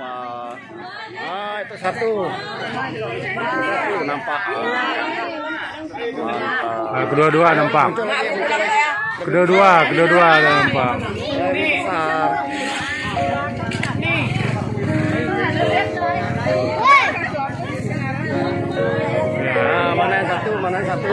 nampak. Ah, itu satu. Satu nampak. ah, kedua-dua nampak. Kedua-dua, kedua-dua nampak. Nah, mana yang satu? Mana yang satu?